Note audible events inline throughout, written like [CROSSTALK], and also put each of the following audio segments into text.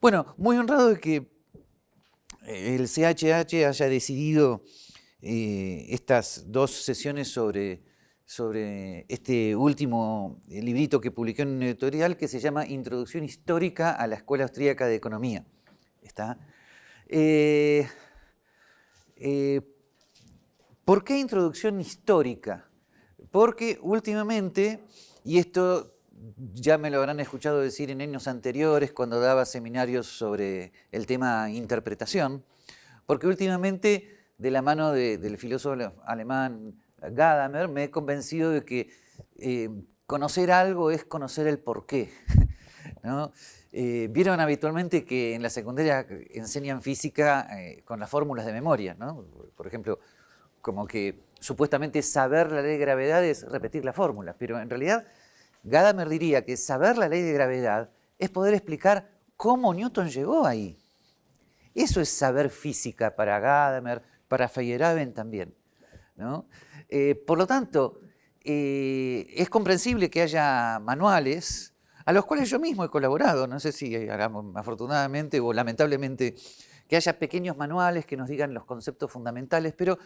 Bueno, muy honrado de que el CHH haya decidido eh, estas dos sesiones sobre, sobre este último librito que publicó en un editorial que se llama Introducción Histórica a la Escuela Austríaca de Economía. ¿Está? Eh, eh, ¿Por qué introducción histórica? Porque últimamente, y esto ya me lo habrán escuchado decir en años anteriores cuando daba seminarios sobre el tema interpretación, porque últimamente, de la mano del filósofo alemán Gadamer, me he convencido de que eh, conocer algo es conocer el porqué. [LAUGHS] ¿no? Eh, vieron habitualmente que en la secundaria enseñan física eh, con las fórmulas de memoria, ¿no? Por ejemplo, como que supuestamente saber la ley de gravedad es repetir la fórmula, pero en realidad Gadamer diría que saber la ley de gravedad es poder explicar cómo Newton llegó ahí. Eso es saber física para Gadamer, para Feyerabend también. Eh, por lo tanto, eh, es comprensible que haya manuales a los cuales yo mismo he colaborado, no sé si afortunadamente o lamentablemente que haya pequeños manuales que nos digan los conceptos fundamentales, pero,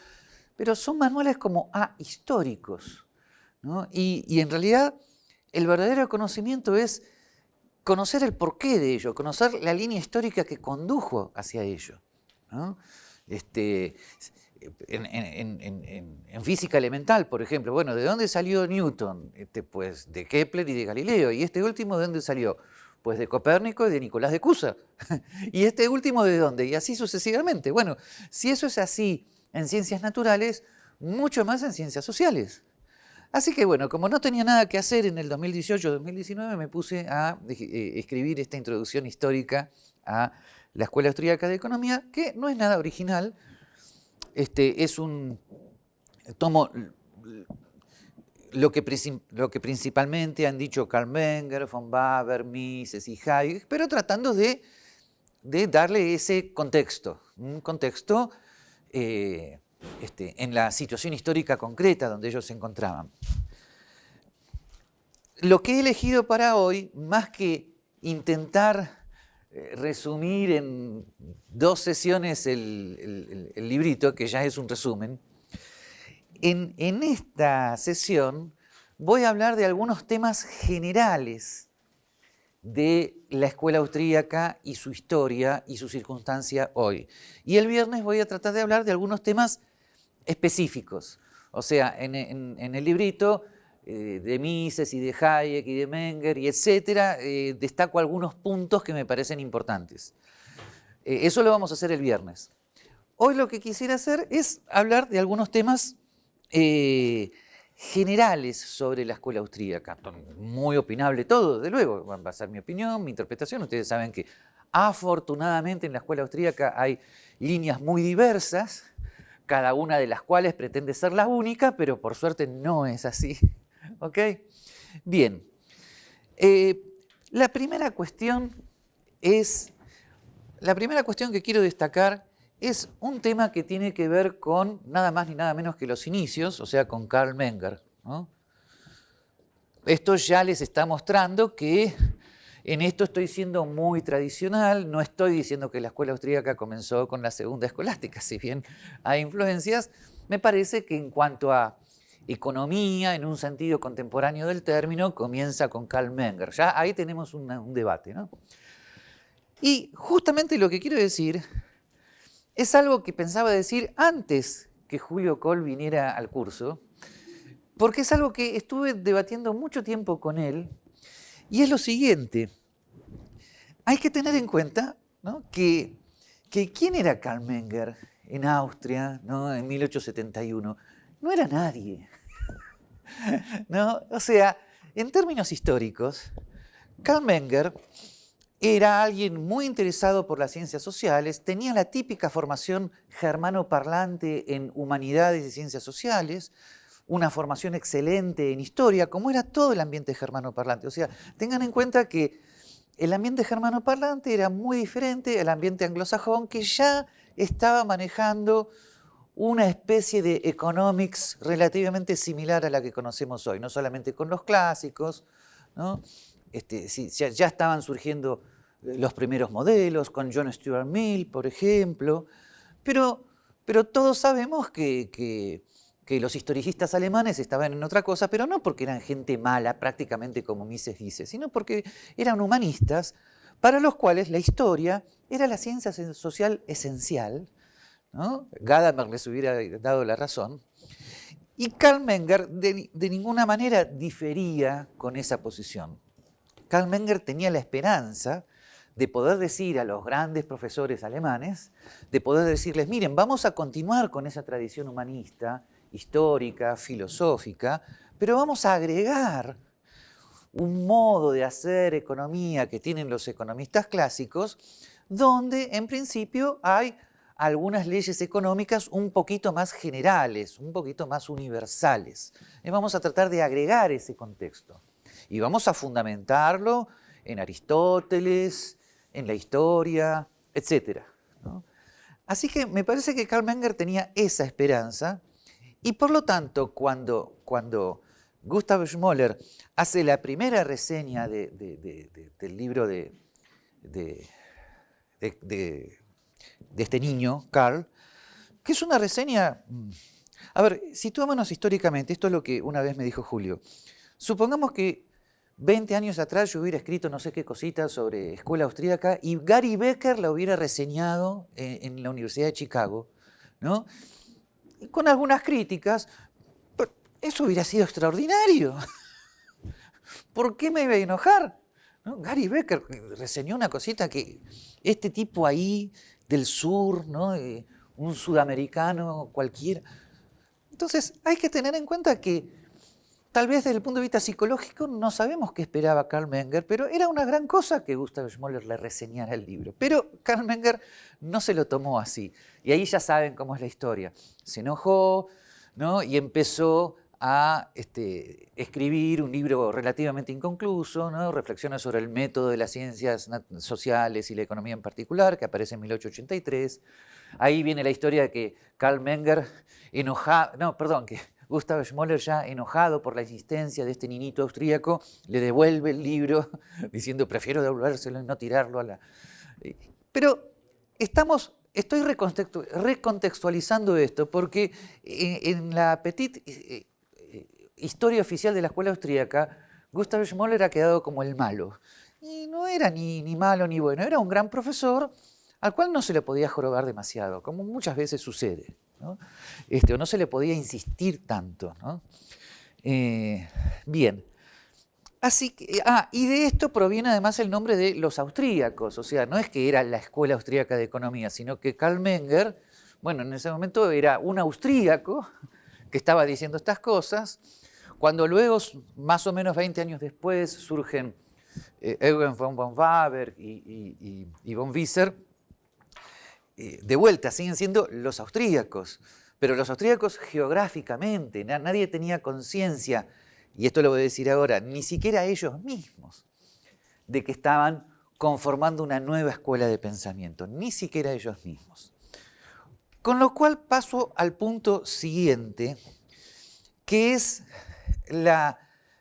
pero son manuales como ahistóricos. ¿no? y en realidad el verdadero conocimiento es conocer el porqué de ello, conocer la línea histórica que condujo hacia ello. Este, en, física elemental, por ejemplo, bueno, ¿de dónde salió Newton? Este, pues de Kepler y de Galileo. ¿Y este último de dónde salió? Pues de Copérnico y de Nicolás de Cusa. [LAUGHS] ¿Y este último de dónde? Y así sucesivamente. Bueno, si eso es así en ciencias naturales, mucho más en ciencias sociales. Así que bueno, como no tenía nada que hacer en el 2018-2019, me puse a eh, escribir esta introducción histórica a la Escuela Austríaca de Economía, que no es nada original, este, es un tomo lo que, principalmente han dicho Karl Menger, von Baber, Mises y Hayek, pero tratando de, darle ese contexto, un contexto eh, este, en la situación histórica concreta donde ellos se encontraban. Lo que he elegido para hoy, más que intentar eh, resumir en dos sesiones el, librito, que ya es un resumen, en, en esta sesión voy a hablar de algunos temas generales de la escuela austríaca y su historia y su circunstancia hoy. Y el viernes voy a tratar de hablar de algunos temas específicos. O sea, en, el librito eh, de Mises y de Hayek y de Menger y etcétera, eh, destaco algunos puntos que me parecen importantes. Eh, eso lo vamos a hacer el viernes. Hoy lo que quisiera hacer es hablar de algunos temas generales sobre la escuela austríaca. Muy opinable todo, de luego, va a ser mi opinión, mi interpretación. Ustedes saben que afortunadamente en la escuela austríaca hay líneas muy diversas, cada una de las cuales pretende ser la única, pero por suerte no es así. [LAUGHS] ¿Ok? Bien. Eh, la primera cuestión es, la primera cuestión que quiero destacar es un tema que tiene que ver con nada más ni nada menos que los inicios, o sea, con Karl Menger. Esto ya les está mostrando que en esto estoy siendo muy tradicional, no estoy diciendo que la escuela austríaca comenzó con la segunda escolástica, [LAUGHS] si bien hay influencias, me parece que en cuanto a economía, en un sentido contemporáneo del término, comienza con Karl Menger. Ya ahí tenemos un debate. ¿no? Y justamente lo que quiero decir es algo que pensaba decir antes que Julio Kohl viniera al curso, porque es algo que estuve debatiendo mucho tiempo con él, y es lo siguiente, hay que tener en cuenta que, ¿quién era Karl Menger en Austria ¿no? en 1871? No era nadie. [LAUGHS] ¿no? O sea, en términos históricos, Karl Menger era alguien muy interesado por las ciencias sociales, tenía la típica formación germano-parlante en humanidades y ciencias sociales, una formación excelente en historia, como era todo el ambiente germano-parlante. O sea, tengan en cuenta que el ambiente germano-parlante era muy diferente al ambiente anglosajón que ya estaba manejando una especie de economics relativamente similar a la que conocemos hoy, no solamente con los clásicos, ¿no? Este, ya, estaban surgiendo los primeros modelos, con John Stuart Mill, por ejemplo, pero, pero todos sabemos que, que, los historicistas alemanes estaban en otra cosa, pero no porque eran gente mala, prácticamente como Mises dice, sino porque eran humanistas para los cuales la historia era la ciencia social esencial. ¿no? Gadamer les hubiera dado la razón. Y Karl Menger de, de ninguna manera difería con esa posición. Karl Menger tenía la esperanza de poder decir a los grandes profesores alemanes, de poder decirles, miren, vamos a continuar con esa tradición humanista, histórica, filosófica, pero vamos a agregar un modo de hacer economía que tienen los economistas clásicos, donde en principio hay algunas leyes económicas un poquito más generales, un poquito más universales. Y vamos a tratar de agregar ese contexto. Y vamos a fundamentarlo en Aristóteles, en la historia, etc. Así que me parece que Karl Menger tenía esa esperanza y por lo tanto cuando, cuando Gustav Schmoller hace la primera reseña del libro de, este niño, Karl, que es una reseña... Mm, a ver, situémonos históricamente, esto es lo que una vez me dijo Julio. Supongamos que 20 años atrás yo hubiera escrito no sé qué cositas sobre escuela austríaca y Gary Becker la hubiera reseñado en, la Universidad de Chicago, ¿no? Con algunas críticas, eso hubiera sido extraordinario. [LAUGHS] ¿Por qué me iba a enojar? Gary Becker reseñó una cosita que este tipo ahí del sur, ¿no? Eh, un sudamericano cualquiera. Entonces hay que tener en cuenta que Tal vez desde el punto de vista psicológico no sabemos qué esperaba Karl Menger, pero era una gran cosa que Gustav Schmoller le reseñara el libro. Pero Karl Menger no se lo tomó así. Y ahí ya saben cómo es la historia. Se enojó ¿no? y empezó a este, escribir un libro relativamente inconcluso, ¿no? reflexiona sobre el método de las ciencias sociales y la economía en particular, que aparece en 1883. Ahí viene la historia de que Karl Menger enojado, no, perdón, que Gustav Schmoller, ya enojado por la existencia de este niñito austríaco, le devuelve el libro [LAUGHS] diciendo prefiero devolvérselo y no tirarlo a la... Pero estamos, estoy recontextualizando esto porque en la petite eh, eh, historia oficial de la escuela austríaca, Gustav Schmoller ha quedado como el malo. Y no era ni, ni malo ni bueno, era un gran profesor al cual no se le podía jorobar demasiado, como muchas veces sucede. ¿No? Este, o no se le podía insistir tanto. Eh, bien. Así que, ah, y de esto proviene además el nombre de los austríacos, o sea, no es que era la Escuela Austríaca de Economía, sino que Karl Menger, bueno, en ese momento era un austríaco que estaba diciendo estas cosas, cuando luego, más o menos 20 años después, surgen eh, Eugen von von Waber y, y von Wieser, eh, de vuelta, siguen siendo los austríacos, pero los austríacos geográficamente, nadie tenía conciencia, y esto lo voy a decir ahora, ni siquiera ellos mismos, de que estaban conformando una nueva escuela de pensamiento, ni siquiera ellos mismos. Con lo cual paso al punto siguiente, que es la,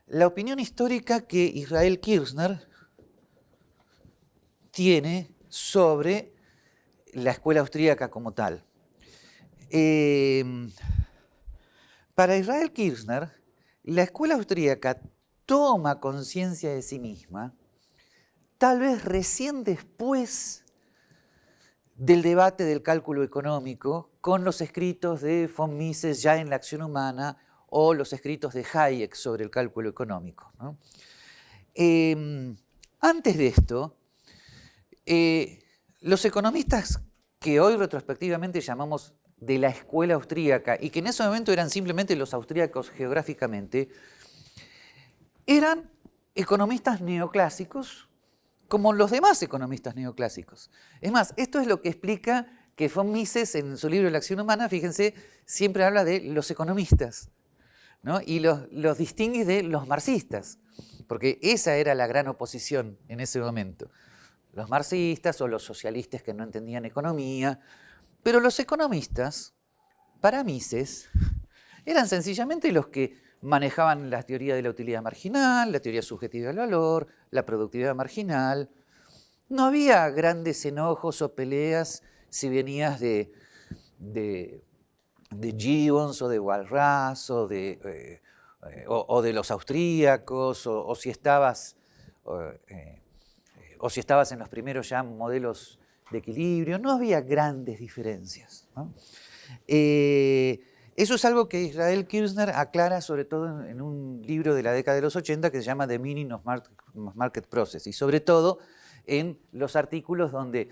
la opinión histórica que Israel Kirchner tiene sobre la escuela austríaca como tal. Em, para Israel Kirchner, la escuela austríaca toma conciencia de sí misma, tal vez recién después del debate del cálculo económico con los escritos de von Mises ya en la acción humana o los escritos de Hayek sobre el cálculo económico. Em, antes de esto, eh, los economistas que hoy retrospectivamente llamamos de la escuela austríaca y que en ese momento eran simplemente los austríacos geográficamente, eran economistas neoclásicos como los demás economistas neoclásicos. Es más, esto es lo que explica que von Mises en su libro La acción humana, fíjense, siempre habla de los economistas ¿no? y los, los distingue de los marxistas, porque esa era la gran oposición en ese momento los marxistas o los socialistas que no entendían economía, pero los economistas, para Mises, eran sencillamente los que manejaban la teoría de la utilidad marginal, la teoría subjetiva del valor, la productividad marginal. no había grandes enojos o peleas si venías de, de, de Gibbons o de Walras o de, eh, eh, o, de los austríacos o, si estabas, eh, o si estabas en los primeros ya modelos de equilibrio, no había grandes diferencias. eso es algo que Israel Kirchner aclara sobre todo en, un libro de la década de los 80 que se llama The Meaning of Market, Process y sobre todo en los artículos donde,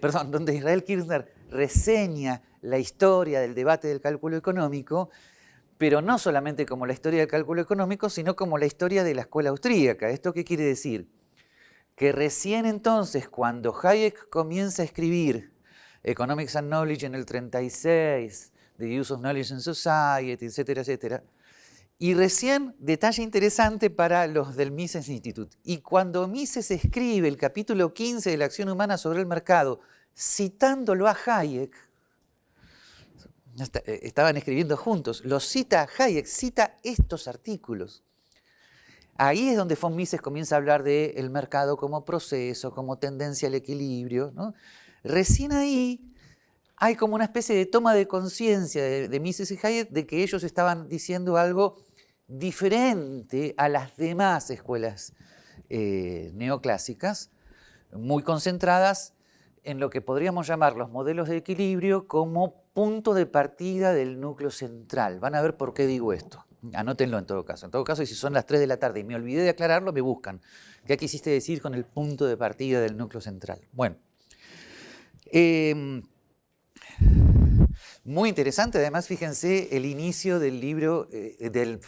perdón, donde Israel Kirchner reseña la historia del debate del cálculo económico, pero no solamente como la historia del cálculo económico, sino como la historia de la escuela austríaca. ¿Esto qué quiere decir? Que recién entonces, cuando Hayek comienza a escribir Economics and Knowledge en el 36, The Use of Knowledge in Society, etcétera, etcétera, y recién, detalle interesante para los del Mises Institute, y cuando Mises escribe el capítulo 15 de la acción humana sobre el mercado, citándolo a Hayek, eh, estaban escribiendo juntos, lo cita Hayek, cita estos artículos. Ahí es donde von Mises comienza a hablar del mercado como proceso, como tendencia al equilibrio. Recién ahí hay como una especie de toma de conciencia de, Mises y Hayek de que ellos estaban diciendo algo diferente a las demás escuelas eh, neoclásicas, muy concentradas en lo que podríamos llamar los modelos de equilibrio como punto de partida del núcleo central. Van a ver por qué digo esto. Anótenlo en todo caso. En todo caso, y si son las 3 de la tarde y me olvidé de aclararlo, me buscan. ¿Qué quisiste decir con el punto de partida del núcleo central? Bueno. Em, muy interesante, además, fíjense el inicio del libro, eh, del,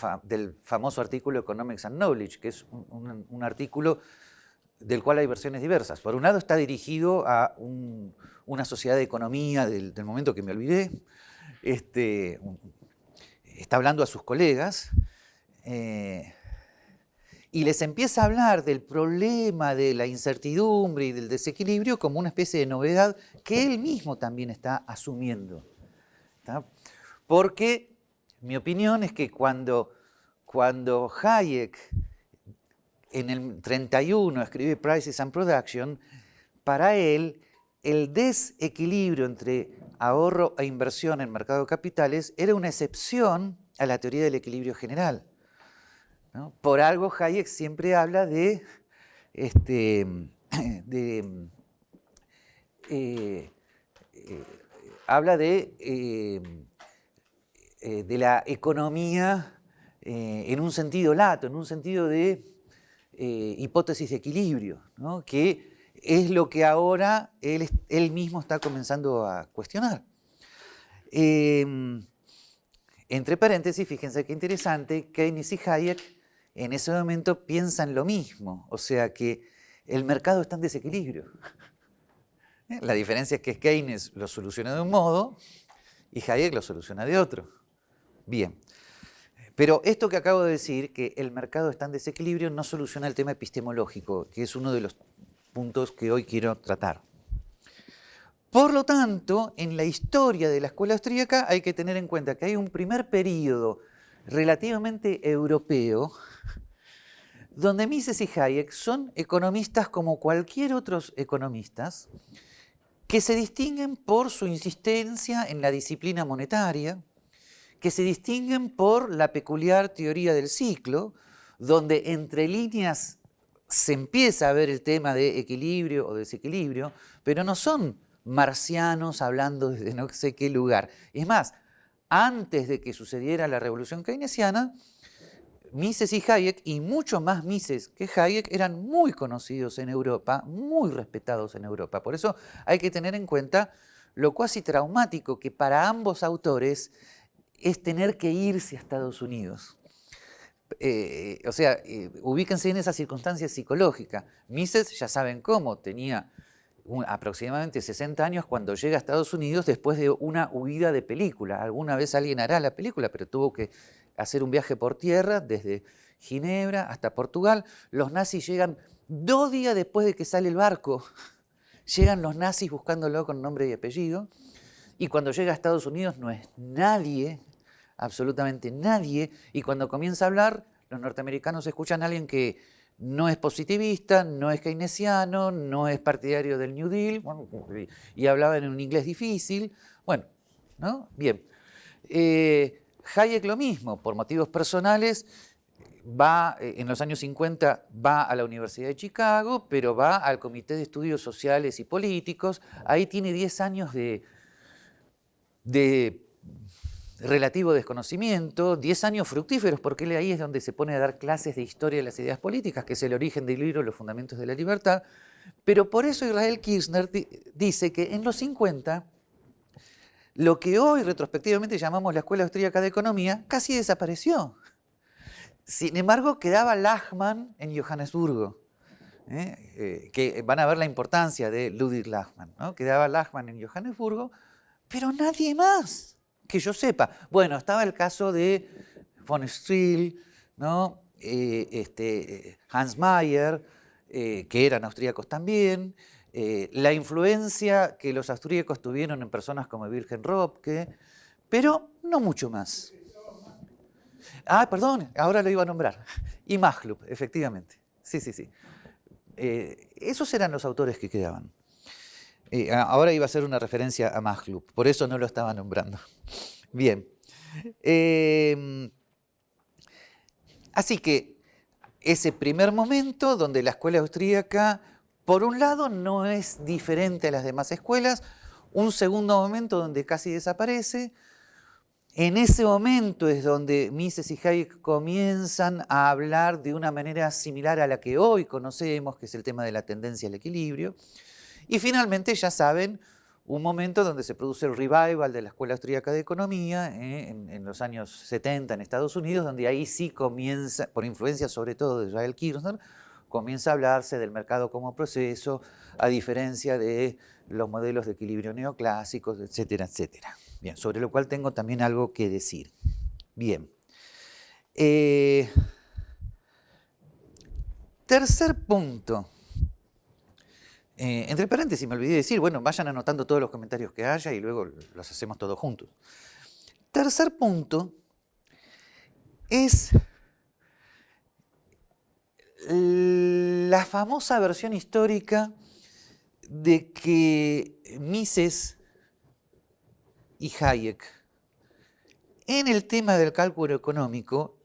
famoso artículo Economics and Knowledge, que es un artículo del cual hay versiones diversas. Por un lado está dirigido a una sociedad de economía del, momento que me olvidé, este, está hablando a sus colegas eh, y les empieza a hablar del problema de la incertidumbre y del desequilibrio como una especie de novedad que él mismo también está asumiendo. Porque mi opinión es que cuando, cuando Hayek en el 31 escribe Prices and Production, para él el desequilibrio entre ahorro e inversión en mercado de capitales era una excepción a la teoría del equilibrio general. Por algo Hayek siempre habla de, este, [CLEARS THROAT] de eh, eh, habla de, eh, de la economía en un sentido lato, en un sentido de hipótesis de equilibrio, que es lo que ahora él, mismo está comenzando a cuestionar. Em, entre paréntesis, fíjense qué interesante, Keynes y Hayek en ese momento piensan lo mismo, o sea que el mercado está en desequilibrio. [LAUGHS] La diferencia es que Keynes lo soluciona de un modo y Hayek lo soluciona de otro. Bien, pero esto que acabo de decir, que el mercado está en desequilibrio, no soluciona el tema epistemológico, que es uno de los puntos que hoy quiero tratar. Por lo tanto, en la historia de la escuela austríaca hay que tener en cuenta que hay un primer periodo relativamente europeo donde Mises y Hayek son economistas como cualquier otros economistas que se distinguen por su insistencia en la disciplina monetaria, que se distinguen por la peculiar teoría del ciclo, donde entre líneas se empieza a ver el tema de equilibrio o desequilibrio, pero no son marcianos hablando desde no sé qué lugar. Es más, antes de que sucediera la revolución keynesiana, Mises y Hayek, y mucho más Mises que Hayek, eran muy conocidos en Europa, muy respetados en Europa. Por eso hay que tener en cuenta lo cuasi traumático que para ambos autores es tener que irse a Estados Unidos. Eh, o sea, eh, ubíquense en esa circunstancia psicológica. Mises, ya saben cómo, tenía aproximadamente 60 años cuando llega a Estados Unidos después de una huida de película. Alguna vez alguien hará la película, pero tuvo que hacer un viaje por tierra desde Ginebra hasta Portugal. Los nazis llegan dos días después de que sale el barco. [LAUGHS] Llegan los nazis buscándolo con nombre y apellido. Y cuando llega a Estados Unidos no es nadie, absolutamente nadie, y cuando comienza a hablar, los norteamericanos escuchan a alguien que no es positivista, no es keynesiano, no es partidario del New Deal, y hablaba en un inglés difícil. Bueno, ¿no? Bien. Eh, Hayek lo mismo, por motivos personales, va, eh, en los años 50 va a la Universidad de Chicago, pero va al Comité de Estudios Sociales y Políticos. Ahí tiene 10 años de, de relativo desconocimiento, 10 años fructíferos, porque él ahí es donde se pone a dar clases de historia de las ideas políticas, que es el origen del libro Los Fundamentos de la Libertad. Pero por eso Israel Kirchner dice que en los 50, lo que hoy retrospectivamente llamamos la Escuela Austríaca de Economía, casi desapareció. Sin embargo, quedaba Lachmann en Johannesburgo. ¿eh? Eh, que van a ver la importancia de Ludwig Lachmann. ¿no? Quedaba Lachmann en Johannesburgo, pero nadie más que yo sepa. Bueno, estaba el caso de von Striel, ¿no? Eh, este, Hans Mayer, eh, que eran austríacos también, eh, la influencia que los austríacos tuvieron en personas como Wilhelm Röpke, pero no mucho más. Ah, perdón, ahora lo iba a nombrar. Y Maglub, efectivamente. Sí, sí, sí. esos eran los autores que quedaban. Eh, ahora iba a ser una referencia a Maglub, por eso no lo estaba nombrando. [LAUGHS] Bien. Em, así que ese primer momento donde la escuela austríaca, por un lado, no es diferente a las demás escuelas, un segundo momento donde casi desaparece, en ese momento es donde Mises y Hayek comienzan a hablar de una manera similar a la que hoy conocemos, que es el tema de la tendencia al equilibrio, y finalmente, ya saben, un momento donde se produce el revival de la Escuela Austríaca de Economía eh, en, los años 70 en Estados Unidos, donde ahí sí comienza, por influencia sobre todo de Israel Kirchner, comienza a hablarse del mercado como proceso, a diferencia de los modelos de equilibrio neoclásicos, etcétera, etcétera. Bien, sobre lo cual tengo también algo que decir. Bien. Eh, tercer punto eh, entre paréntesis, me olvidé de decir, bueno, vayan anotando todos los comentarios que haya y luego los hacemos todos juntos. Tercer punto es la famosa versión histórica de que Mises y Hayek en el tema del cálculo económico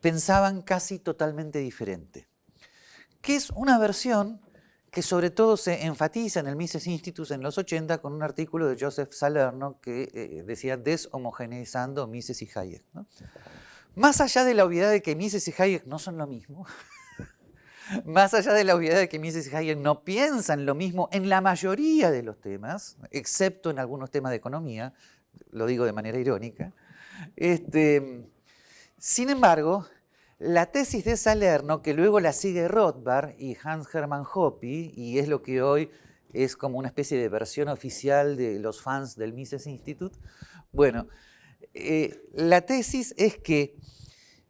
pensaban casi totalmente diferente, que es una versión que sobre todo se enfatiza en el Mises Institute en los 80 con un artículo de Joseph Salerno que eh, decía deshomogeneizando Mises y Hayek. Más allá de la obviedad de que Mises y Hayek no son lo mismo, [LAUGHS] más allá de la obviedad de que Mises y Hayek no piensan lo mismo en la mayoría de los temas, excepto en algunos temas de economía, lo digo de manera irónica, este, sin embargo, la tesis de Salerno, que luego la sigue Rothbard y Hans Hermann Hoppe, y es lo que hoy es como una especie de versión oficial de los fans del Mises Institute, bueno, eh, la tesis es que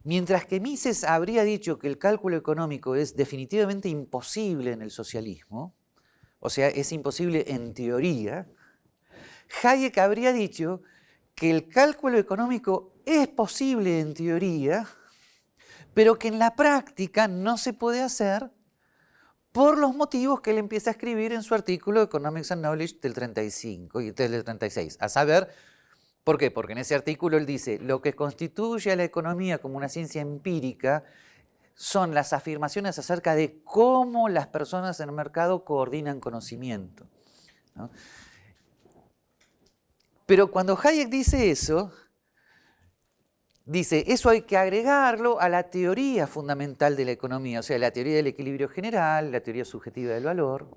mientras que Mises habría dicho que el cálculo económico es definitivamente imposible en el socialismo, o sea, es imposible en teoría, Hayek habría dicho que el cálculo económico es posible en teoría, pero que en la práctica no se puede hacer por los motivos que él empieza a escribir en su artículo Economics and Knowledge del 35 y del 36. A saber, ¿por qué? Porque en ese artículo él dice, lo que constituye a la economía como una ciencia empírica son las afirmaciones acerca de cómo las personas en el mercado coordinan conocimiento. Pero cuando Hayek dice eso, Dice, eso hay que agregarlo a la teoría fundamental de la economía, o sea, la teoría del equilibrio general, la teoría subjetiva del valor.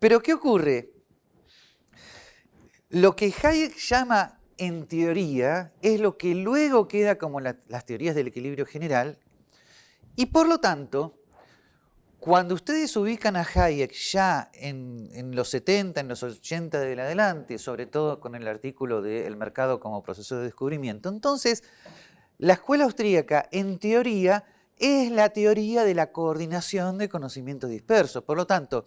Pero ¿qué ocurre? Lo que Hayek llama en teoría es lo que luego queda como las teorías del equilibrio general y por lo tanto cuando ustedes ubican a Hayek ya en, los 70, en los 80 del adelante, sobre todo con el artículo de El mercado como proceso de descubrimiento, entonces la escuela austríaca en teoría es la teoría de la coordinación de conocimiento disperso. Por lo tanto,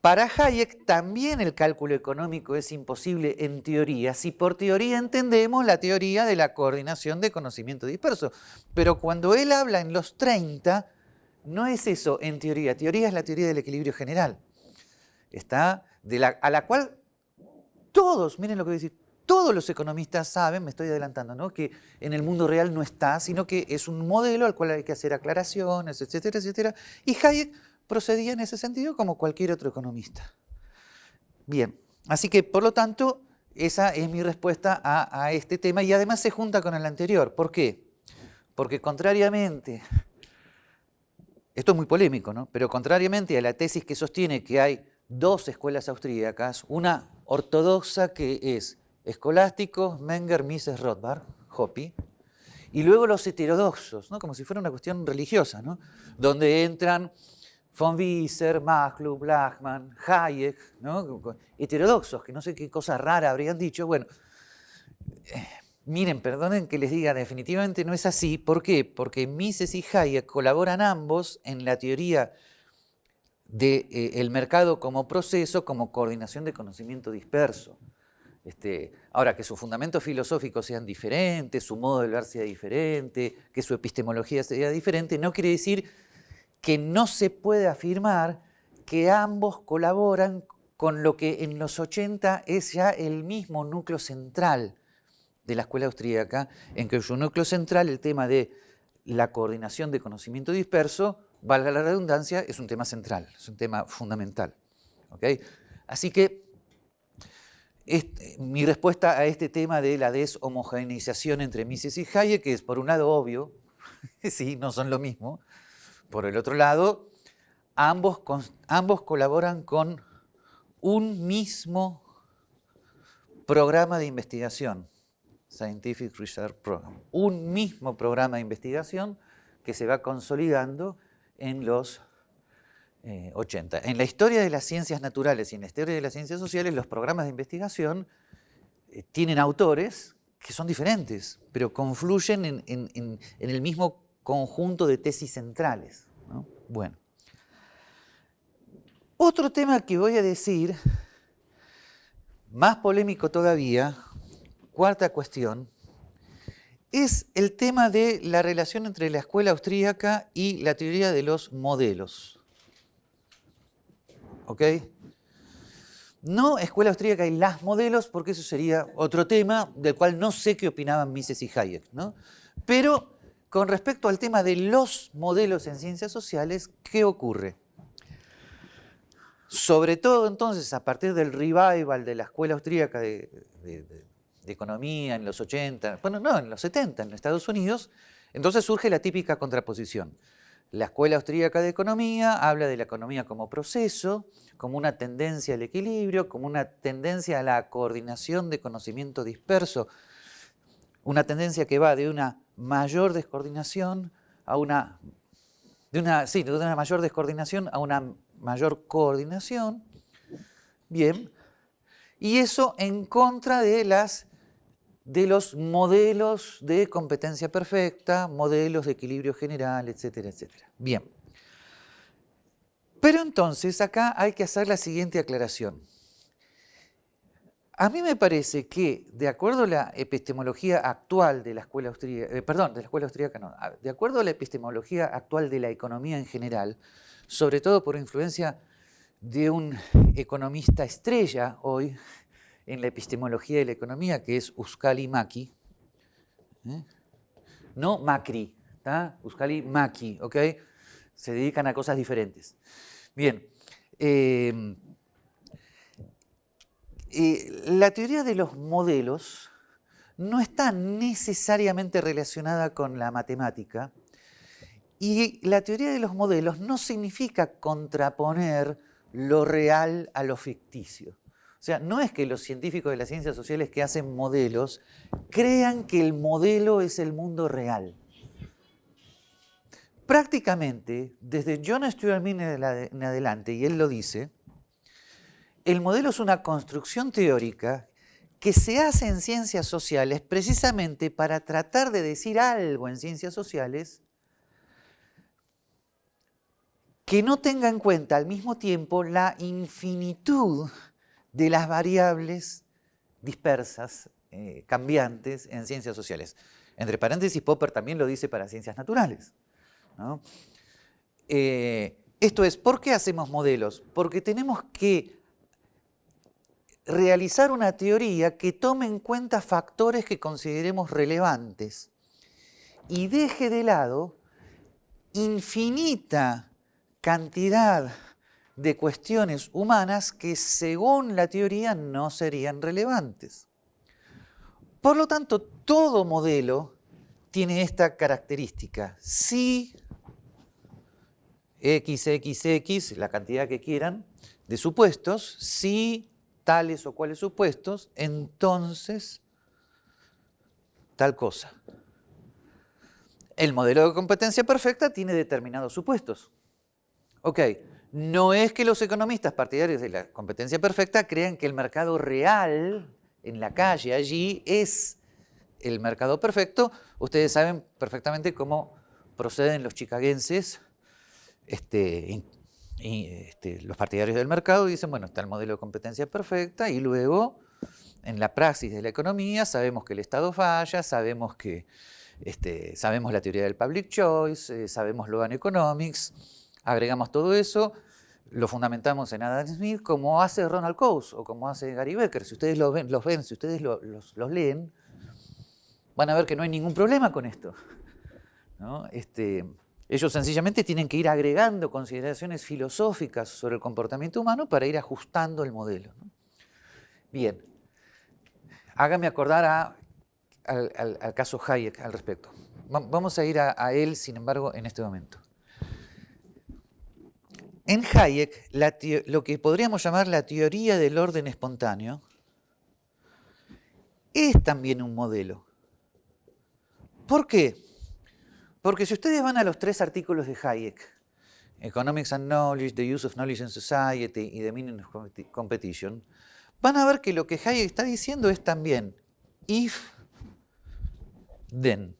Para Hayek también el cálculo económico es imposible en teoría, si por teoría entendemos la teoría de la coordinación de conocimiento disperso. Pero cuando él habla en los 30, no es eso en teoría, teoría es la teoría del equilibrio general. Está a la cual todos, miren lo que voy a decir, todos los economistas saben, me estoy adelantando, ¿no? que en el mundo real no está, sino que es un modelo al cual hay que hacer aclaraciones, etcétera, etcétera. Y Hayek procedía en ese sentido como cualquier otro economista. Bien, así que por lo tanto, esa es mi respuesta a, a este tema y además se junta con el anterior. ¿Por qué? Porque contrariamente, esto es muy polémico, ¿no? pero contrariamente a la tesis que sostiene que hay dos escuelas austríacas, una ortodoxa que es escolásticos, Menger, Mises, Rothbard, Hopi, y luego los heterodoxos, ¿no? como si fuera una cuestión religiosa, ¿no? donde entran von Wieser, Maslow's, Lachmann, Hayek, ¿no? heterodoxos, que no sé qué cosa rara habrían dicho. Bueno, miren, perdonen que les diga, definitivamente no es así. ¿Por qué? Porque Mises y Hayek colaboran ambos en la teoría del eh, mercado como proceso, como coordinación de conocimiento disperso. Este, ahora, que sus fundamentos filosóficos sean diferentes, su modo de ver sea diferente, que su epistemología sea diferente, no quiere decir que no se puede afirmar que ambos colaboran con lo que en los 80 es ya el mismo núcleo central de la escuela austríaca, en que su núcleo central, el tema de la coordinación de conocimiento disperso, valga la redundancia, es un tema central, es un tema fundamental. Así que mi respuesta a este tema de la deshomogeneización entre Mises y Hayek es, por un lado, obvio, [LAUGHS] sí, no son lo mismo. Por el otro lado, ambos, ambos colaboran con un mismo programa de investigación, Scientific Research Program, un mismo programa de investigación que se va consolidando en los 80. Eh, en la historia de las ciencias naturales y en la historia de las ciencias sociales, los programas de investigación eh, tienen autores que son diferentes, pero confluyen en, el mismo conjunto de tesis centrales. Bueno. Otro tema que voy a decir, más polémico todavía, cuarta cuestión, es el tema de la relación entre la escuela austríaca y la teoría de los modelos. ¿ok? No escuela austríaca y las modelos, porque eso sería otro tema del cual no sé qué opinaban Mises y Hayek, ¿no? Pero con respecto al tema de los modelos en ciencias sociales, ¿qué ocurre? Sobre todo entonces a partir del revival de la escuela austríaca de, de economía en los 80, bueno, no, en los 70 en Estados Unidos, entonces surge la típica contraposición. La Escuela Austríaca de Economía habla de la economía como proceso, como una tendencia al equilibrio, como una tendencia a la coordinación de conocimiento disperso, una tendencia que va de una mayor descoordinación a una, de una, sí, de una mayor descoordinación a una mayor coordinación. Bien, y eso en contra de las de los modelos de competencia perfecta, modelos de equilibrio general, etcétera, etcétera. Bien. Pero entonces acá hay que hacer la siguiente aclaración. A mí me parece que, de acuerdo a la epistemología actual de la escuela austríaca, eh, perdón, de la escuela austríaca no, de acuerdo a la epistemología actual de la economía en general, sobre todo por influencia de un economista estrella hoy, en la epistemología de la economía, que es Uskali Maki. ¿eh? No Macri, ¿está? Uskali Maki, ¿ok? Se dedican a cosas diferentes. Bien. Eh, eh, la teoría de los modelos no está necesariamente relacionada con la matemática y la teoría de los modelos no significa contraponer lo real a lo ficticio. O sea, no es que los científicos de las ciencias sociales que hacen modelos crean que el modelo es el mundo real. Prácticamente, desde John Stuart Mill en adelante, y él lo dice, el modelo es una construcción teórica que se hace en ciencias sociales precisamente para tratar de decir algo en ciencias sociales que no tenga en cuenta al mismo tiempo la infinitud de las variables dispersas, eh, cambiantes en ciencias sociales. Entre paréntesis, Popper también lo dice para ciencias naturales. Eh, esto es, ¿por qué hacemos modelos? Porque tenemos que realizar una teoría que tome en cuenta factores que consideremos relevantes y deje de lado infinita cantidad de cuestiones humanas que según la teoría no serían relevantes. Por lo tanto, todo modelo tiene esta característica. Si XXX, la cantidad que quieran, de supuestos, si tales o cuales supuestos, entonces tal cosa. El modelo de competencia perfecta tiene determinados supuestos. Ok, no es que los economistas partidarios de la competencia perfecta crean que el mercado real en la calle allí es el mercado perfecto. Ustedes saben perfectamente cómo proceden los chicaguenses, este, este, los partidarios del mercado dicen, bueno, está el modelo de competencia perfecta y luego en la praxis de la economía sabemos que el Estado falla, sabemos que este, sabemos la teoría del public choice, eh, sabemos lo economics, agregamos todo eso, lo fundamentamos en Adam Smith como hace Ronald Coase o como hace Gary Becker. Si ustedes los ven, si ustedes los, leen, van a ver que no hay ningún problema con esto. [LAUGHS] Este, ellos sencillamente tienen que ir agregando consideraciones filosóficas sobre el comportamiento humano para ir ajustando el modelo. Bien, hágame acordar al, caso Hayek al respecto. Vamos a ir a él, sin embargo, en este momento. En Hayek, lo que podríamos llamar la teoría del orden espontáneo es también un modelo. ¿Por qué? Porque si ustedes van a los tres artículos de Hayek, Economics and Knowledge, The Use of Knowledge in Society y The Meaning of Competition, van a ver que lo que Hayek está diciendo es también if, then.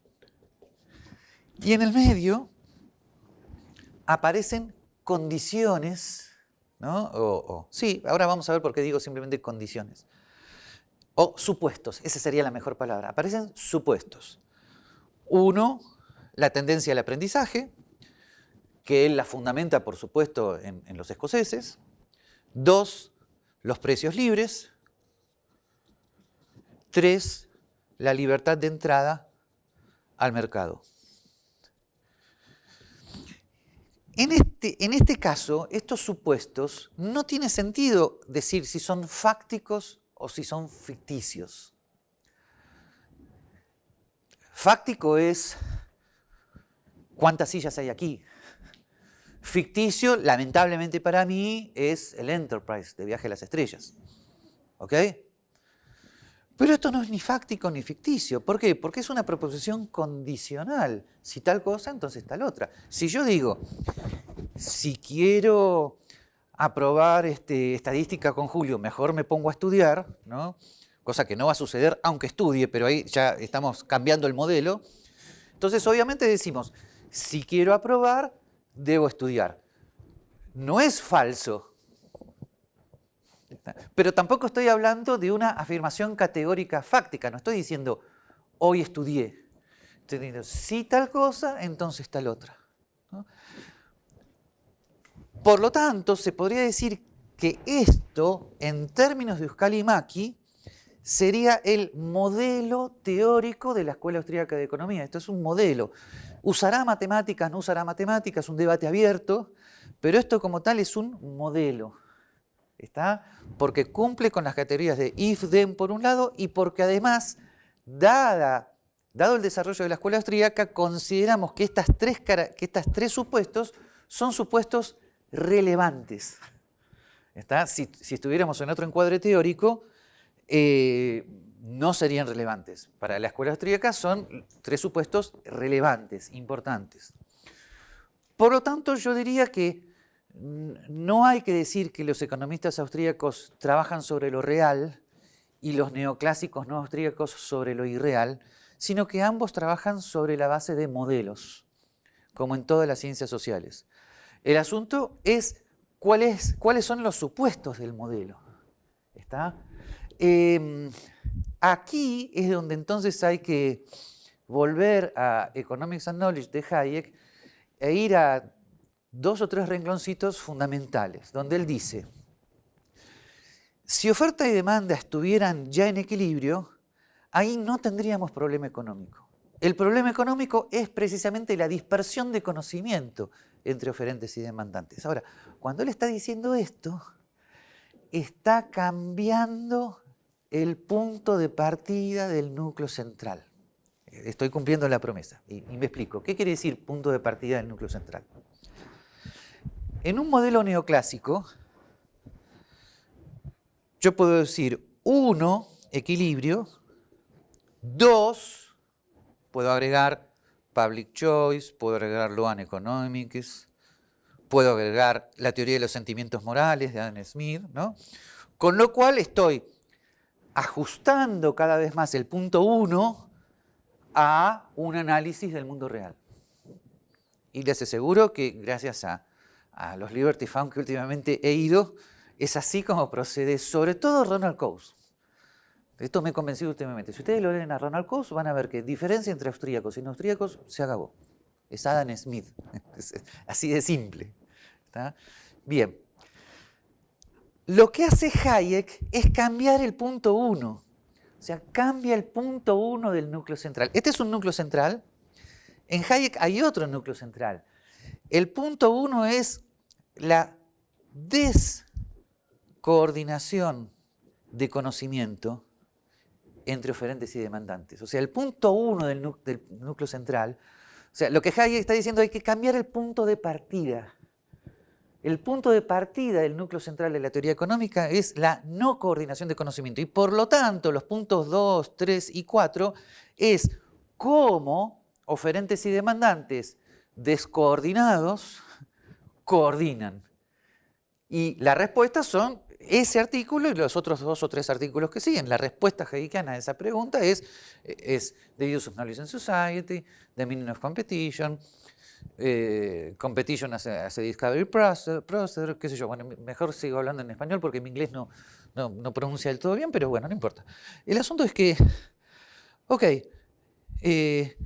Y en el medio aparecen condiciones, ¿no? sí, ahora vamos a ver por qué digo simplemente condiciones. O supuestos, esa sería la mejor palabra. Aparecen supuestos. Uno, la tendencia al aprendizaje, que él la fundamenta, por supuesto, en, en los escoceses. Dos, los precios libres. Tres, la libertad de entrada al mercado. En este, en este caso, estos supuestos, no tiene sentido decir si son fácticos o si son ficticios. Fáctico es cuántas sillas hay aquí. Ficticio, lamentablemente para mí, es el Enterprise de Viaje a las Estrellas. ¿Ok? Pero esto no es ni fáctico ni ficticio. ¿Por qué? Porque es una proposición condicional. Si tal cosa, entonces tal otra. Si yo digo, si quiero aprobar este, estadística con Julio, mejor me pongo a estudiar, ¿no? cosa que no va a suceder aunque estudie, pero ahí ya estamos cambiando el modelo. Entonces, obviamente decimos, si quiero aprobar, debo estudiar. No es falso, pero tampoco estoy hablando de una afirmación categórica fáctica, no estoy diciendo hoy estudié. Estoy diciendo si tal cosa, entonces tal otra. Por lo tanto, se podría decir que esto, en términos de Euskal Maki, sería el modelo teórico de la Escuela Austríaca de Economía. Esto es un modelo. ¿Usará matemáticas, no usará matemáticas? Un debate abierto, pero esto como tal es un modelo. ¿Está? Porque cumple con las categorías de if, then por un lado y porque además, dada, dado el desarrollo de la escuela austríaca, consideramos que estas tres, que estas tres supuestos son supuestos relevantes. ¿Está? Si, estuviéramos en otro encuadre teórico, eh, no serían relevantes. Para la escuela austríaca son tres supuestos relevantes, importantes. Por lo tanto, yo diría que no hay que decir que los economistas austríacos trabajan sobre lo real y los neoclásicos no austríacos sobre lo irreal, sino que ambos trabajan sobre la base de modelos, como en todas las ciencias sociales. El asunto es, cuáles son los supuestos del modelo. ¿Está? Em, aquí es donde entonces hay que volver a Economics and Knowledge de Hayek e ir a dos o tres rengloncitos fundamentales, donde él dice, si oferta y demanda estuvieran ya en equilibrio, ahí no tendríamos problema económico. El problema económico es precisamente la dispersión de conocimiento entre oferentes y demandantes. Ahora, cuando él está diciendo esto, está cambiando el punto de partida del núcleo central. Estoy cumpliendo la promesa y, me explico. ¿Qué quiere decir punto de partida del núcleo central? En un modelo neoclásico, yo puedo decir, uno, equilibrio, dos, puedo agregar public choice, puedo agregar law and economics, puedo agregar la teoría de los sentimientos morales de Adam Smith, ¿no? Con lo cual estoy ajustando cada vez más el punto uno a un análisis del mundo real. Y les aseguro que gracias a, a los Liberty Fund que últimamente he ido, es así como procede, sobre todo Ronald Coase. Esto me he convencido últimamente. Si ustedes lo leen a Ronald Coase, van a ver que diferencia entre austríacos y no austríacos se acabó. Es Adam Smith. [LAUGHS] así de simple. Bien. Lo que hace Hayek es cambiar el punto 1. O sea, cambia el punto 1 del núcleo central. Este es un núcleo central. En Hayek hay otro núcleo central. El punto 1 es la des coordinación de conocimiento entre oferentes y demandantes. O sea, el punto uno del, núcleo central, o sea, lo que Hayek está diciendo hay que cambiar el punto de partida. El punto de partida del núcleo central de la teoría económica es la no coordinación de conocimiento y por lo tanto los puntos 2, 3 y 4 es cómo oferentes y demandantes descoordinados coordinan. Y la respuesta son ese artículo y los otros dos o tres artículos que siguen. La respuesta heikiana a esa pregunta es, es The Use of Knowledge in Society, The Meaning of Competition, eh, Competition as a, Discovery process, qué sé yo. Bueno, mejor sigo hablando en español porque mi inglés no, no, no pronuncia del todo bien, pero bueno, no importa. El asunto es que, ok, eh,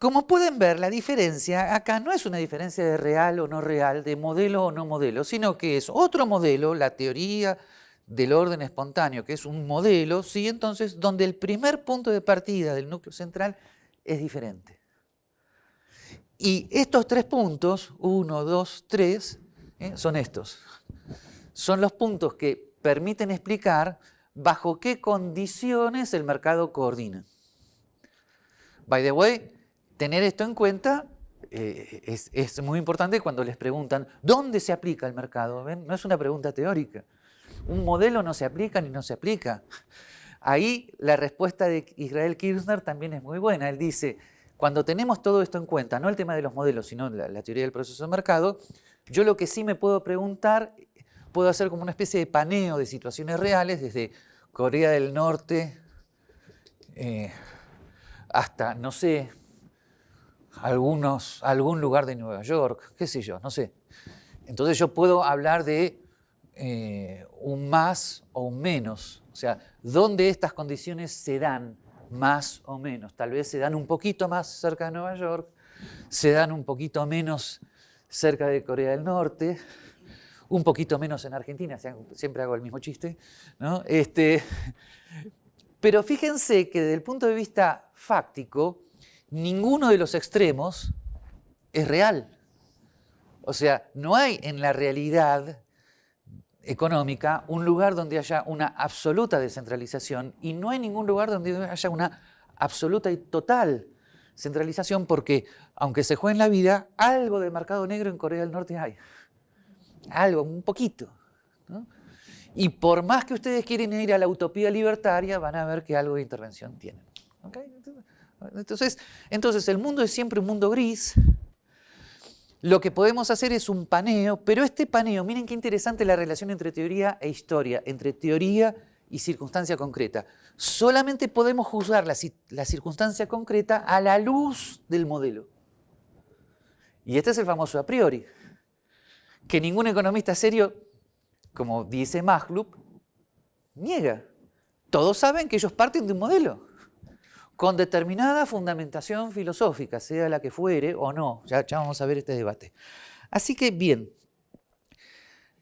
como pueden ver, la diferencia acá no es una diferencia de real o no real, de modelo o no modelo, sino que es otro modelo, la teoría del orden espontáneo, que es un modelo, ¿sí? entonces, donde el primer punto de partida del núcleo central es diferente. Y estos tres puntos, uno, dos, tres, ¿eh? son estos. Son los puntos que permiten explicar bajo qué condiciones el mercado coordina. By the way, tener esto en cuenta eh, es, muy importante cuando les preguntan ¿dónde se aplica el mercado? No es una pregunta teórica. Un modelo no se aplica ni no se aplica. Ahí la respuesta de Israel Kirchner también es muy buena. Él dice, cuando tenemos todo esto en cuenta, no el tema de los modelos, sino la, teoría del proceso de mercado, yo lo que sí me puedo preguntar, puedo hacer como una especie de paneo de situaciones reales desde Corea del Norte eh, hasta, no sé, algunos, algún lugar de Nueva York, qué sé yo, no sé. Entonces yo puedo hablar de eh, un más o un menos, o sea, dónde estas condiciones se dan más o menos. Tal vez se dan un poquito más cerca de Nueva York, se dan un poquito menos cerca de Corea del Norte, un poquito menos en Argentina, siempre hago el mismo chiste, ¿no? Este, pero fíjense que desde el punto de vista fáctico, ninguno de los extremos es real. O sea, no hay en la realidad económica un lugar donde haya una absoluta descentralización y no hay ningún lugar donde haya una absoluta y total centralización porque, aunque se juegue en la vida, algo de mercado negro en Corea del Norte hay. Algo, un poquito. Y por más que ustedes quieren ir a la utopía libertaria, van a ver que algo de intervención tienen. Entonces, entonces el mundo es siempre un mundo gris. Lo que podemos hacer es un paneo, pero este paneo, miren qué interesante la relación entre teoría e historia, entre teoría y circunstancia concreta. Solamente podemos juzgar la, la circunstancia concreta a la luz del modelo. Y este es el famoso a priori. que ningún economista serio, como dice Maglub, niega. Todos saben que ellos parten de un modelo con determinada fundamentación filosófica, sea la que fuere o no. Ya, vamos a ver este debate. Así que, bien.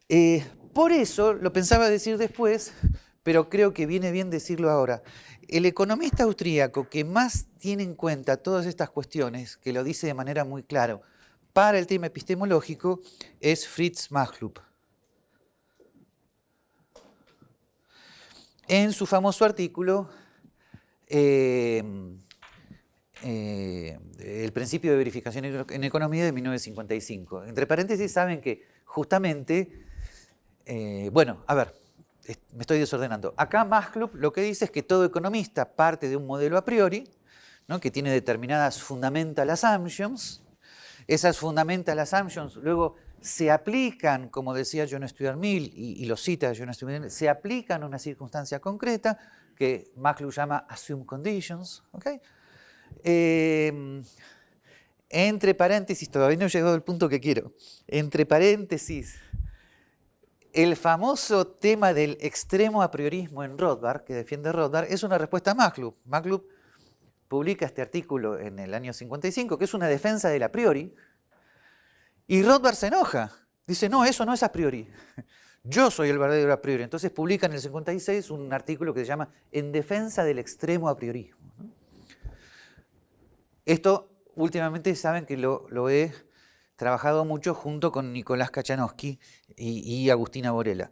Eh, por eso, lo pensaba decir después, pero creo que viene bien decirlo ahora. El economista austríaco que más tiene en cuenta todas estas cuestiones, que lo dice de manera muy clara, para el tema epistemológico, es Fritz Machlup. En su famoso artículo, eh, eh, El principio de verificación en economía de 1955. Entre paréntesis, saben que justamente, eh, bueno, a ver, me estoy desordenando. Acá Maslub lo que dice es que todo economista parte de un modelo a priori, que tiene determinadas fundamental assumptions. Esas fundamental assumptions luego se aplican, como decía John Stuart Mill, y, lo cita John Stuart Mill, se aplican a una circunstancia concreta que Maslub llama assume conditions. Eh, entre paréntesis, todavía no he llegado al punto que quiero, entre paréntesis, el famoso tema del extremo a priorismo en Rothbard, que defiende Rothbard, es una respuesta a Maglub. Maglub publica este artículo en el año 55, que es una defensa del a priori, y Rothbard se enoja. Dice, no, eso no es a priori. Yo soy el verdadero a priori. Entonces publica en el 56 un artículo que se llama En defensa del extremo a priorismo. Esto últimamente saben que lo, lo he trabajado mucho junto con Nicolás Kachanowski y, Agustina Borela.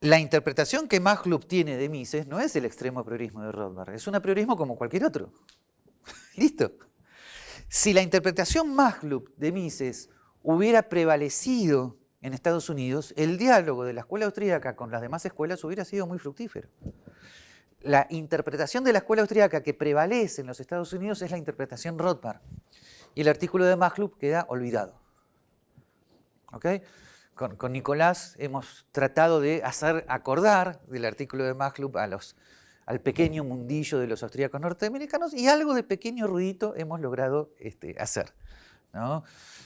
La interpretación que Maglub tiene de Mises no es el extremo priorismo de Rothbard, es un priorismo como cualquier otro. [LAUGHS] ¿Listo? Si la interpretación Maglub de Mises hubiera prevalecido en Estados Unidos, el diálogo de la escuela austríaca con las demás escuelas hubiera sido muy fructífero. La interpretación de la escuela austríaca que prevalece en los Estados Unidos es la interpretación Rothbard y el artículo de Maglub queda olvidado. Con, Nicolás hemos tratado de hacer acordar del artículo de Maglub a los, al pequeño mundillo de los austríacos norteamericanos y algo de pequeño ruidito hemos logrado este, hacer.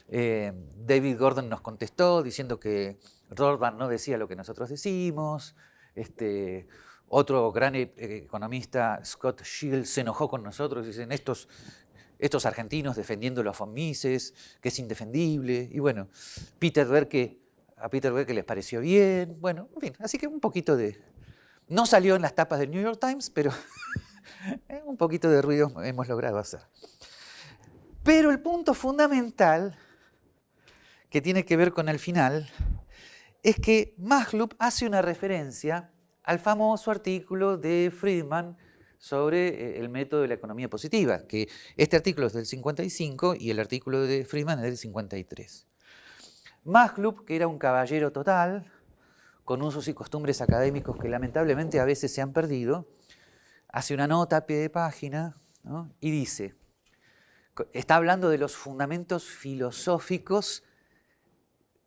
Eh, David Gordon nos contestó diciendo que Rothbard no decía lo que nosotros decimos. Este, otro gran e, economista, Scott Shields, se enojó con nosotros. Dicen, estos estos argentinos defendiendo los FOMISES, que es indefendible, y bueno, Peter Berke, a Peter Berke les pareció bien, bueno, en fin, así que un poquito de... No salió en las tapas del New York Times, pero [LAUGHS] un poquito de ruido hemos logrado hacer. Pero el punto fundamental, que tiene que ver con el final, es que Maglub hace una referencia al famoso artículo de Friedman sobre eh, el método de la economía positiva, que este artículo es del 55 y el artículo de Friedman es del 53. Maglub, que era un caballero total, con usos y costumbres académicos que lamentablemente a veces se han perdido, hace una nota a pie de página y dice, está hablando de los fundamentos filosóficos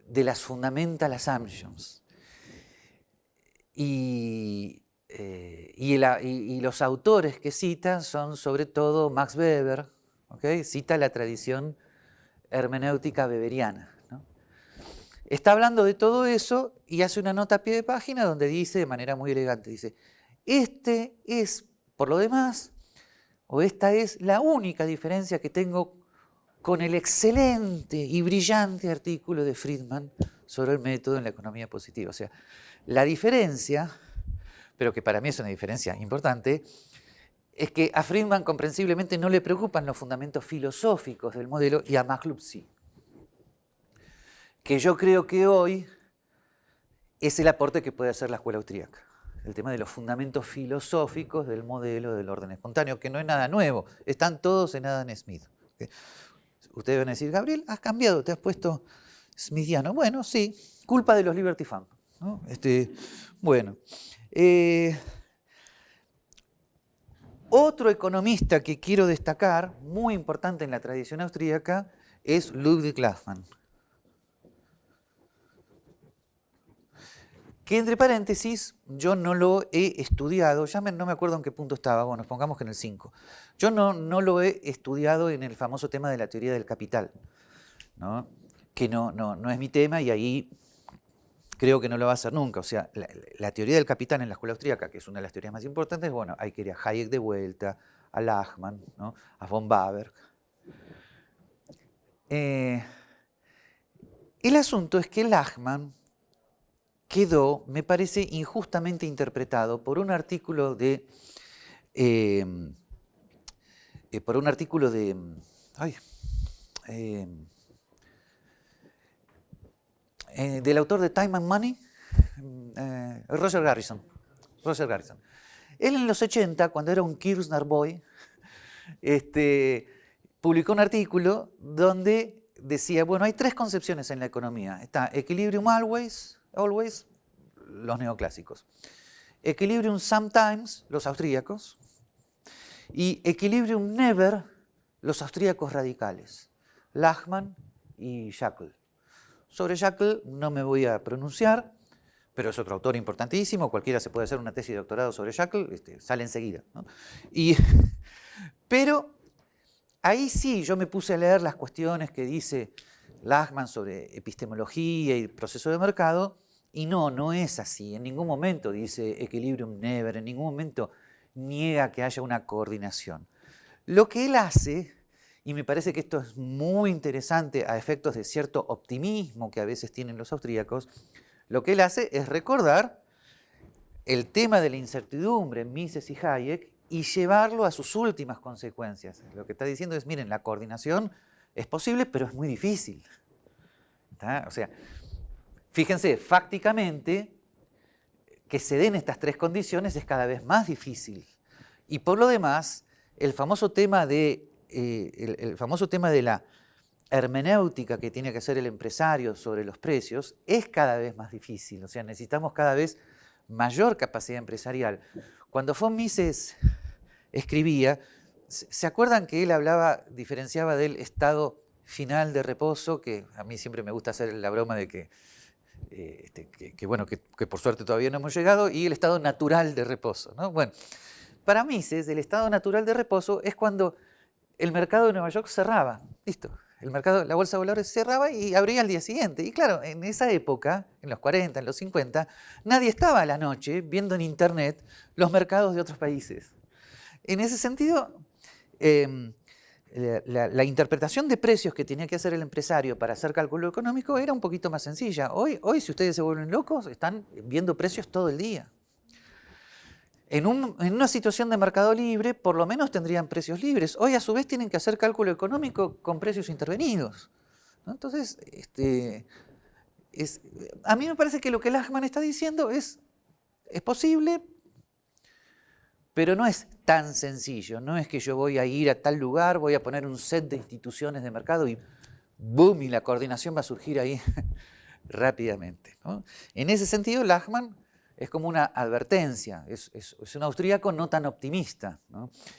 de las fundamental assumptions. Y eh, y, los autores que cita son sobre todo Max Weber, cita la tradición hermenéutica weberiana. Está hablando de todo eso y hace una nota a pie de página donde dice de manera muy elegante, dice, este es, por lo demás, o esta es la única diferencia que tengo con el excelente y brillante artículo de Friedman sobre el método en la economía positiva. O sea, la diferencia pero que para mí es una diferencia importante, es que a Friedman comprensiblemente no le preocupan los fundamentos filosóficos del modelo y a Maglub sí. Que yo creo que hoy es el aporte que puede hacer la escuela austríaca. El tema de los fundamentos filosóficos del modelo del orden espontáneo, que no es nada nuevo, están todos en Adam Smith. Ustedes van a decir, Gabriel, has cambiado, te has puesto smithiano. Bueno, sí, culpa de los Liberty Fund. Este, bueno, eh, otro economista que quiero destacar, muy importante en la tradición austríaca, es Ludwig Glassman. Que entre paréntesis, yo no lo he estudiado, ya no me acuerdo en qué punto estaba, bueno, pongamos que en el 5. Yo no, no lo he estudiado en el famoso tema de la teoría del capital. que no, no, no es mi tema y ahí creo que no lo va a hacer nunca. O sea, la, teoría del capitán en la escuela austríaca, que es una de las teorías más importantes, bueno, hay que ir a Hayek de vuelta, a Lachmann, ¿no? a von Baberg. Eh, el asunto es que Lachmann quedó, me parece, injustamente interpretado por un artículo de... Eh, eh, por un artículo de... Ay, eh, del autor de Time and Money, eh, Roger Garrison. Roger Garrison. Él en los 80, cuando era un Kirchner Boy, este, publicó un artículo donde decía, bueno, hay tres concepciones en la economía. Está Equilibrium Always, Always, los neoclásicos. Equilibrium Sometimes, los austríacos. Y Equilibrium Never, los austríacos radicales. Lachmann y Shackle. Sobre Shackle no me voy a pronunciar, pero es otro autor importantísimo, cualquiera se puede hacer una tesis de doctorado sobre Shackle, este, sale enseguida. Y, [LAUGHS] pero ahí sí yo me puse a leer las cuestiones que dice Lachman sobre epistemología y proceso de mercado, y no, no es así. En ningún momento dice equilibrium never, en ningún momento niega que haya una coordinación. Lo que él hace y me parece que esto es muy interesante a efectos de cierto optimismo que a veces tienen los austríacos. Lo que él hace es recordar el tema de la incertidumbre en Mises y Hayek y llevarlo a sus últimas consecuencias. Lo que está diciendo es, miren, la coordinación es posible, pero es muy difícil. O sea, fíjense, fácticamente, que se den estas tres condiciones es cada vez más difícil. Y por lo demás, el famoso tema de eh, el, famoso tema de la hermenéutica que tiene que hacer el empresario sobre los precios es cada vez más difícil, o sea, necesitamos cada vez mayor capacidad empresarial. Cuando von Mises escribía, ¿se acuerdan que él hablaba, diferenciaba del estado final de reposo, que a mí siempre me gusta hacer la broma de que, eh, este, que, bueno, que, por suerte todavía no hemos llegado, y el estado natural de reposo. ¿no? Bueno, para Mises el estado natural de reposo es cuando el mercado de Nueva York cerraba. Listo. El mercado, la bolsa de valores cerraba y abría al día siguiente. Y claro, en esa época, en los 40, en los 50, nadie estaba a la noche viendo en internet los mercados de otros países. En ese sentido, em, la, interpretación de precios que tenía que hacer el empresario para hacer cálculo económico era un poquito más sencilla. Hoy, hoy si ustedes se vuelven locos, están viendo precios todo el día. En, una situación de mercado libre, por lo menos tendrían precios libres. Hoy, a su vez, tienen que hacer cálculo económico con precios intervenidos. Entonces, este, a mí me parece que lo que Lachman está diciendo es, es posible, pero no es tan sencillo. No es que yo voy a ir a tal lugar, voy a poner un set de instituciones de mercado y ¡boom! y la coordinación va a surgir ahí [LAUGHS] rápidamente. En ese sentido, Lachman es como una advertencia, es, un austríaco no tan optimista.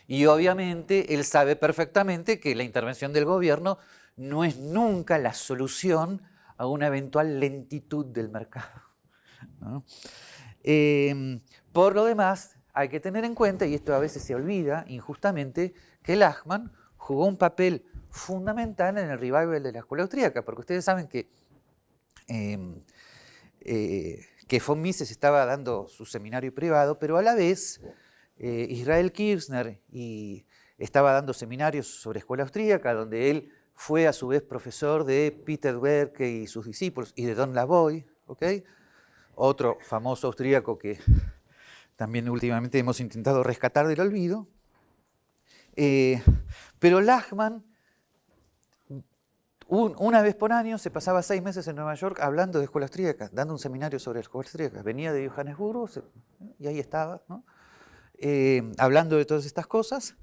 Y obviamente él sabe perfectamente que la intervención del gobierno no es nunca la solución a una eventual lentitud del mercado. Em, por lo demás, hay que tener en cuenta, y esto a veces se olvida injustamente, que Lachman jugó un papel fundamental en el revival de la escuela austríaca, porque ustedes saben que em, eh, que von Mises estaba dando su seminario privado, pero a la vez eh, Israel Kirchner y estaba dando seminarios sobre escuela austríaca, donde él fue a su vez profesor de Peter Werke y sus discípulos, y de Don Lavoy, otro famoso austríaco que también últimamente hemos intentado rescatar del olvido. Eh, pero Lachman una vez por año se pasaba seis meses en Nueva York hablando de escuelas austríacas, dando un seminario sobre escuelas austríacas. Venía de Johannesburgo y ahí estaba, eh, hablando de todas estas cosas.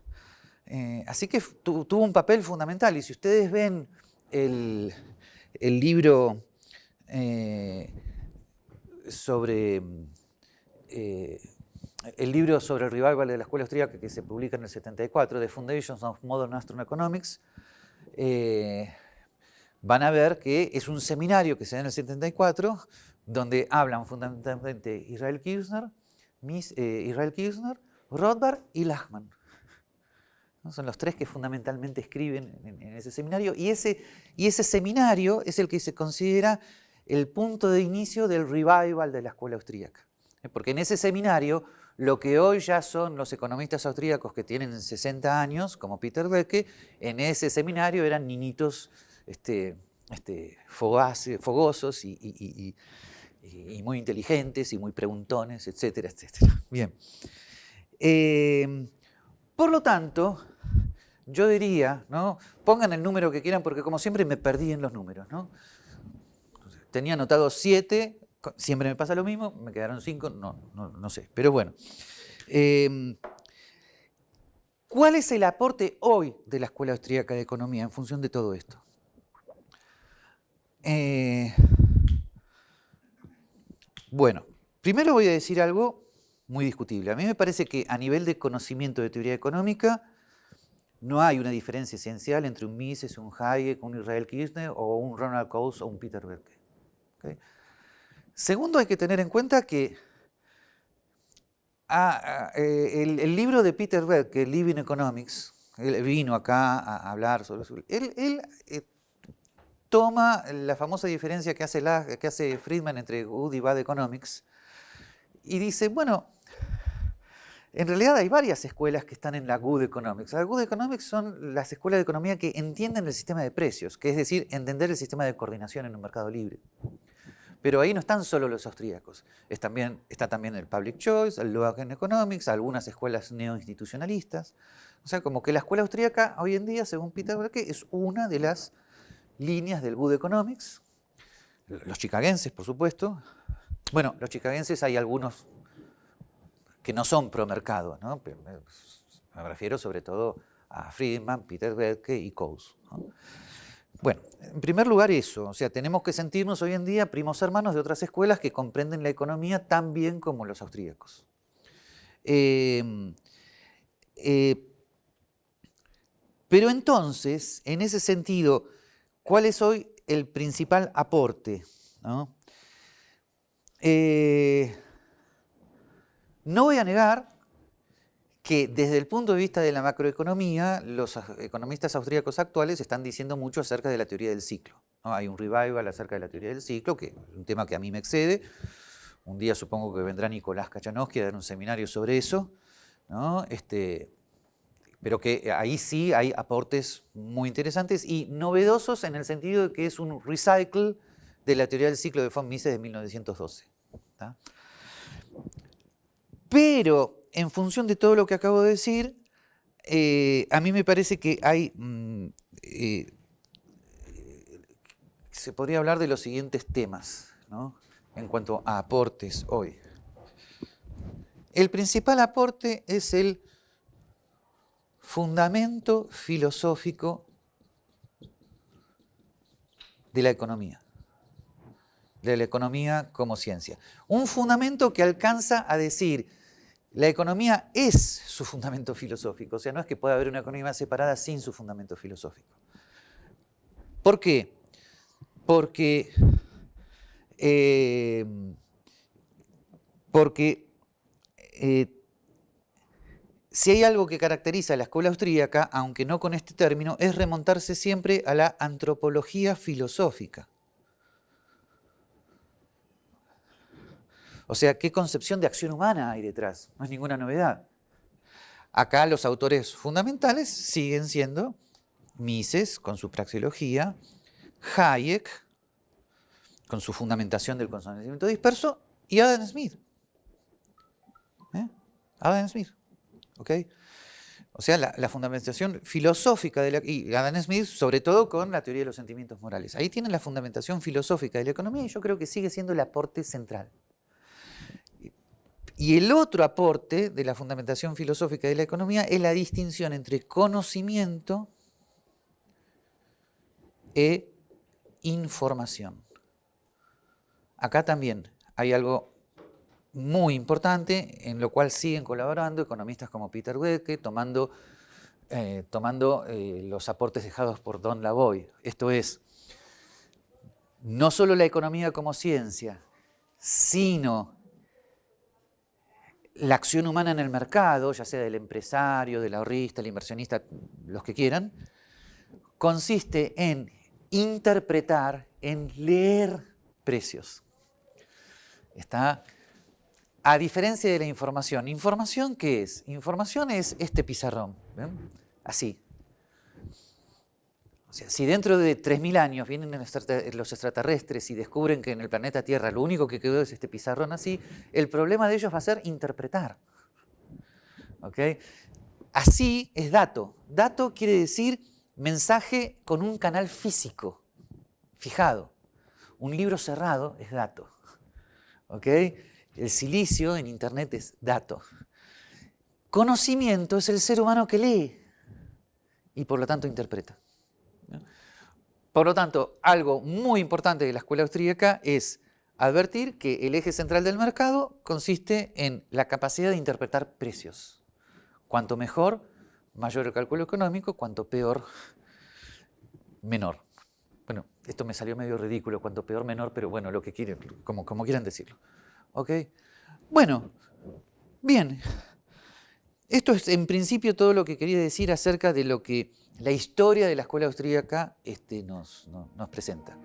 Eh, así que tuvo un papel fundamental. Y si ustedes ven el, libro sobre el libro sobre el revival de la escuela austríaca que se publica en el 74, The Foundations of Modern Astroeconomics, van a ver que es un seminario que se da en el 74, donde hablan fundamentalmente Israel Kirchner, Miss, eh, Israel Kirchner, Rothbard y Lachman. Son los tres que fundamentalmente escriben en, ese seminario. Y ese, y ese seminario es el que se considera el punto de inicio del revival de la escuela austríaca. Porque en ese seminario, lo que hoy ya son los economistas austríacos que tienen 60 años, como Peter Becke, en ese seminario eran niñitos este, este, fogosos y, muy inteligentes y muy preguntones, etcétera, etcétera. Bien. Eh, por lo tanto, yo diría, ¿no? pongan el número que quieran porque como siempre me perdí en los números. Tenía anotado siete, siempre me pasa lo mismo, me quedaron cinco, no, no, sé, pero bueno. Em, ¿Cuál es el aporte hoy de la Escuela Austríaca de Economía en función de todo esto? Eh, bueno, primero voy a decir algo muy discutible. A mí me parece que a nivel de conocimiento de teoría económica no hay una diferencia esencial entre un Mises, un Hayek, un Israel Kirchner o un Ronald Coase o un Peter Berke. Segundo, hay que tener en cuenta que ah, ah, eh, el, libro de Peter Berke, Living Economics, él vino acá a hablar sobre eso. Él, eh, toma la famosa diferencia que hace, que hace Friedman entre Good y Bad Economics y dice, bueno, en realidad hay varias escuelas que están en la Good Economics. La Good Economics son las escuelas de economía que entienden el sistema de precios, que es decir, entender el sistema de coordinación en un mercado libre. Pero ahí no están solo los austríacos, también, está también el Public Choice, el Logan Economics, algunas escuelas neoinstitucionalistas. O sea, como que la escuela austríaca hoy en día, según Peter Berke, es una de las líneas del Good Economics. Los chicagenses, por supuesto. Bueno, los chicagenses hay algunos que no son pro mercado. ¿no? Me refiero sobre todo a Friedman, Peter Berke y Coase. Bueno, en primer lugar eso, o sea, tenemos que sentirnos hoy en día primos hermanos de otras escuelas que comprenden la economía tan bien como los austríacos. Eh, eh, pero entonces, en ese sentido, ¿cuál es hoy el principal aporte? ¿no? Eh, no voy a negar que desde el punto de vista de la macroeconomía, los economistas austríacos actuales están diciendo mucho acerca de la teoría del ciclo. Hay un revival acerca de la teoría del ciclo, que es un tema que a mí me excede. Un día supongo que vendrá Nicolás Kachanowski a dar un seminario sobre eso, este, pero que ahí sí hay aportes muy interesantes y novedosos en el sentido de que es un recycle de la teoría del ciclo de von Mises de 1912. Pero en función de todo lo que acabo de decir, eh, a mí me parece que hay... Mm, eh, se podría hablar de los siguientes temas en cuanto a aportes hoy. El principal aporte es el fundamento filosófico de la economía de la economía como ciencia. Un fundamento que alcanza a decir la economía es su fundamento filosófico, o sea, no es que pueda haber una economía separada sin su fundamento filosófico. ¿Por qué? Porque, eh, porque eh, si hay algo que caracteriza a la escuela austríaca, aunque no con este término, es remontarse siempre a la antropología filosófica. O sea, ¿qué concepción de acción humana hay detrás? No es ninguna novedad. Acá los autores fundamentales siguen siendo Mises con su praxeología, Hayek con su fundamentación del conocimiento disperso y Adam Smith. ¿Eh? Adam Smith. ¿ok? O sea, la, fundamentación filosófica de la, y Adam Smith, sobre todo con la teoría de los sentimientos morales. Ahí tienen la fundamentación filosófica de la economía y yo creo que sigue siendo el aporte central. Y el otro aporte de la fundamentación filosófica de la economía es la distinción entre conocimiento e información. Acá también hay algo muy importante en lo cual siguen colaborando economistas como Peter Becke, tomando, eh, tomando eh, los aportes dejados por Don Lavoy. Esto es, no solo la economía como ciencia, sino la acción humana en el mercado, ya sea del empresario, del ahorrista, el inversionista, los que quieran, consiste en interpretar, en leer precios. Está a diferencia de la información. ¿Información qué es? Información es este pizarrón. Así. O sea, si dentro de 3.000 años vienen los extraterrestres y descubren que en el planeta Tierra lo único que quedó es este pizarrón así, el problema de ellos va a ser interpretar. Así es dato. Dato quiere decir mensaje con un canal físico, fijado. Un libro cerrado es dato. El silicio en Internet es dato. Conocimiento es el ser humano que lee y por lo tanto interpreta. Por lo tanto, algo muy importante de la escuela austríaca es advertir que el eje central del mercado consiste en la capacidad de interpretar precios. Cuanto mejor, mayor el cálculo económico, cuanto peor, menor. Bueno, esto me salió medio ridículo, cuanto peor, menor, pero bueno, lo que quieren, como, como quieran decirlo. ¿Ok? Bueno, bien. Esto es en principio todo lo que quería decir acerca de lo que la historia de la escuela austríaca este, nos, nos presenta.